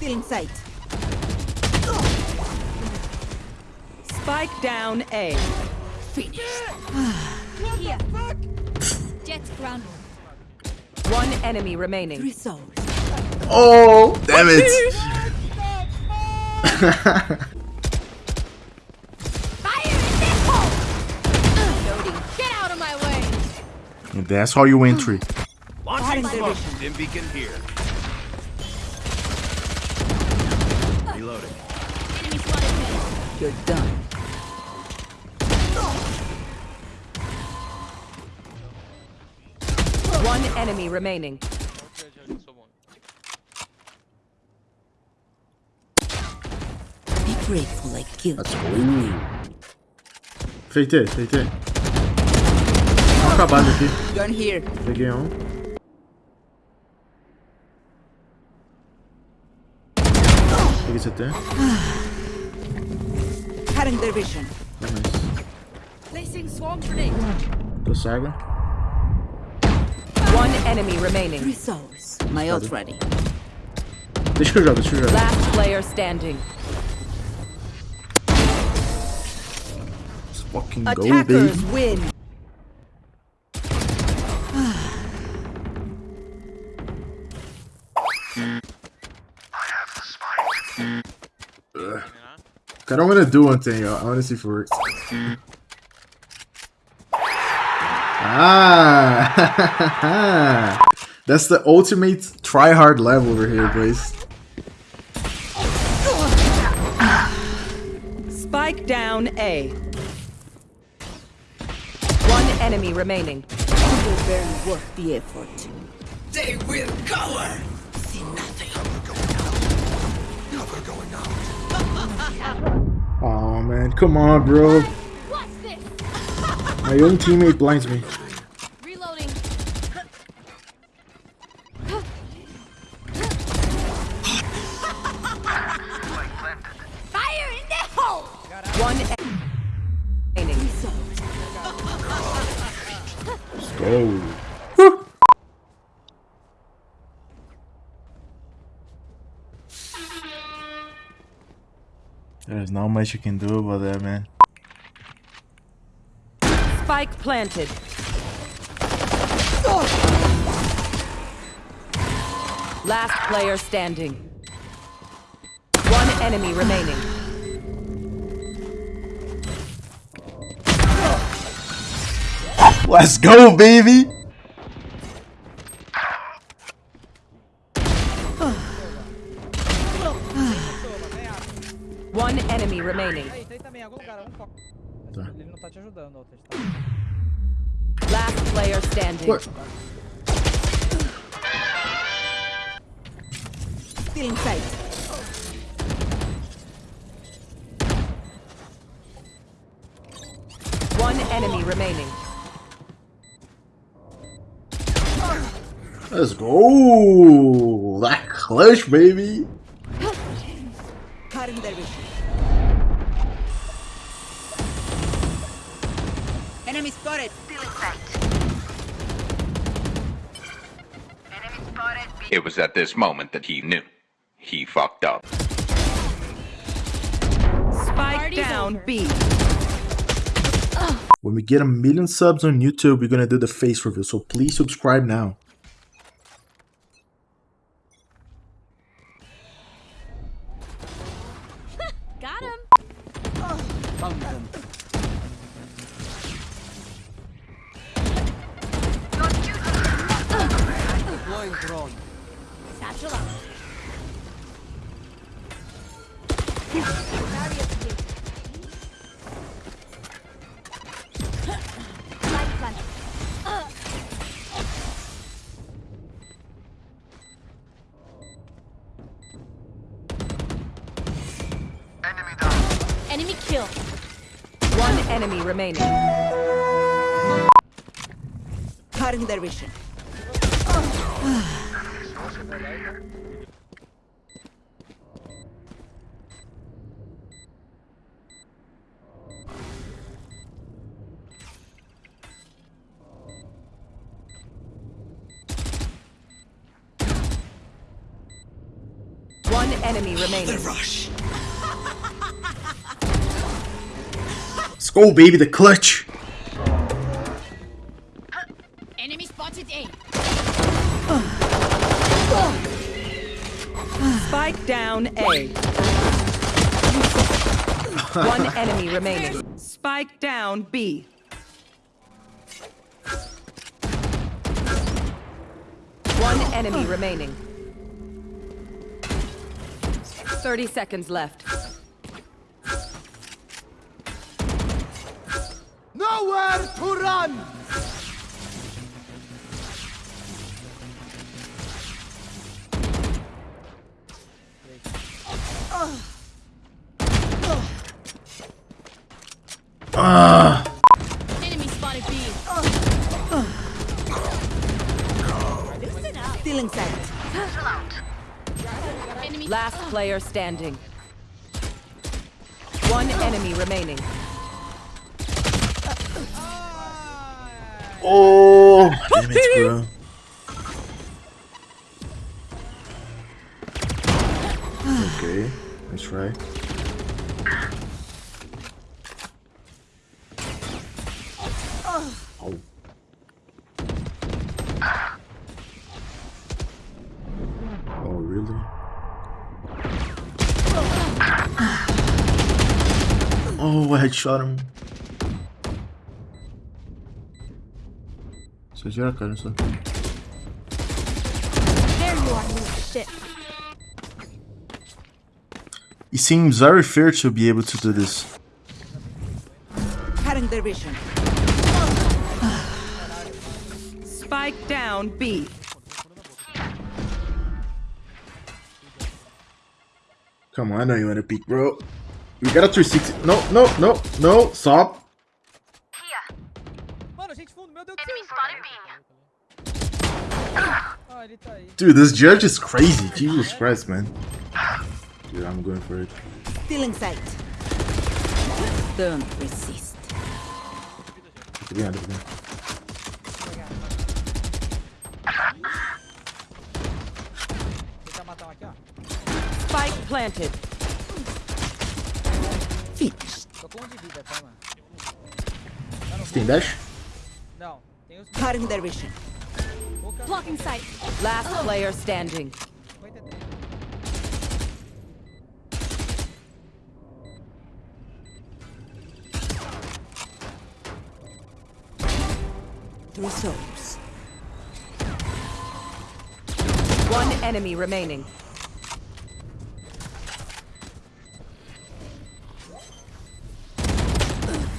Still in sight. Spike down A. Here. Jet ground. One enemy remaining. Three souls. Oh, damn it. Fire in this hole! Get out of my way! That's how you win three. Cutting their vision. Dim beacon here. Reloading. Enemy spotted mid. You're done. One enemy remaining. Be grateful I killed Let's you. go. Feitei, feitei. Vamos acabar aqui. Gun here. Peguei um. Peguei CT. Cutting their vision. Nice. Placing swarm grenade. Tô cego. One enemy remaining. Three souls. My ult ready. Deixa que eu jogo, deixa que. Last player standing. Let's fucking go, Attackers baby. win. Okay, I'm gonna do one thing, yo. I wanna see if it works. Ah! That's the ultimate try-hard level over here, boys. Spike down A. One enemy remaining. You're barely worth the effort. They will cover. See nothing. Oh man, come on, bro. My own teammate blinds me. Reloading. Fire in the hole! One enemy remaining. Let's go. There's not much you can do about that, man. Spike planted. Last player standing. One enemy remaining. Let's go, baby! Algum lugar, um foco. Tá. Ele não tá te ajudando, outra. Tá. Last player standing. What? Still in sight. One enemy remaining. Let's go! That clutch, baby! Enemy spotted. Still in sight. It was at this moment that he knew. He fucked up. Spike Party's down over. B. When we get a million subs on YouTube, we're gonna do the face reveal, so please subscribe now. Drone. Satchel up. Light plant. Enemy kill. One enemy remaining. Cutting their vision. One enemy remaining. Rush. Let's baby, the clutch. Enemy spotted A. Spike down A. One enemy remaining. Spike down B. One enemy remaining. 30 seconds left. Nowhere to run. Enemy spotted B. Enemy Last player standing. One enemy remaining. Oh, damn it, bro. Okay, that's right. Really? Oh, I headshot him. Vocês viram a cara só? There you are, little shit. It seems very fair to be able to do this. Cutting their vision. Spike down B. Come on, I know you want to peek, bro. We got a 360. No, no, no, no. Stop. Mano, gente fundo, meu Deus do céu. Ele. Dude, this judge is crazy. Jesus Christ, man. Dude, I'm going for it. Still inside. Don't resist. Tô ganhando, tô ganhando. Tentar matar um aqui, ó. Spike planted. Finished. Tô com um de vida, mano? Você tem dash? Não, tem os... Cutting their vision. Blocking sight. Last player standing. 53. Three souls. One enemy remaining.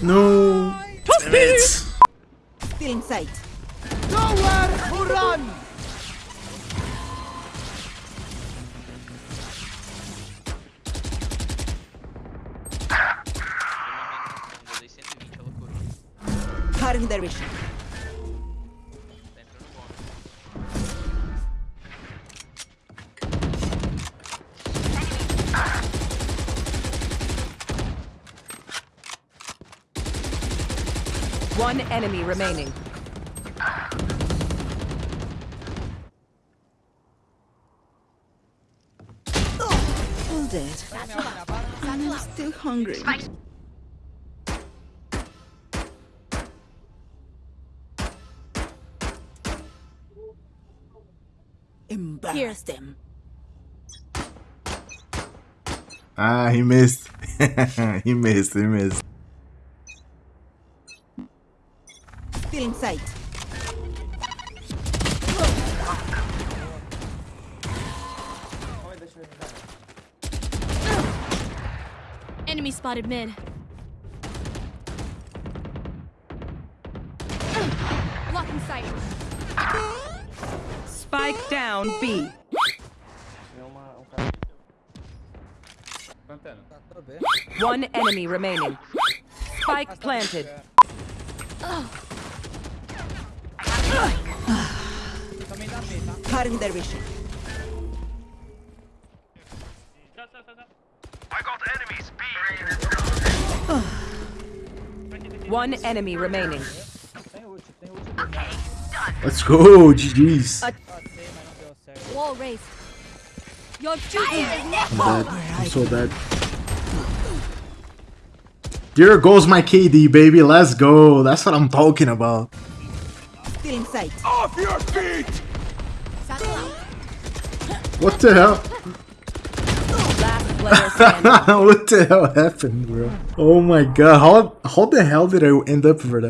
No. Damn it. Still inside. Nowhere to run. Cutting their vision. One enemy remaining. All dead. I'm still hungry. Embarrass them. Ah, he missed. he missed, he missed. Still inside. Enemy spotted mid. Blocking sight. Spike down B. Tá tudo bem. One enemy remaining. Spike planted. Também dá B, tá? Cutting their vision. One enemy remaining. Tem ult, tem ult dele. Let's go, GG's. Passei, mas não deu certo. Wall raised. Your duty I'm dead. I'm so bad. There goes my KD, baby. Let's go. That's what I'm talking about. Still in sight. Off your feet! What the hell? Last player standing. what the hell happened, bro? Oh my god. How, how the hell did I end up for that?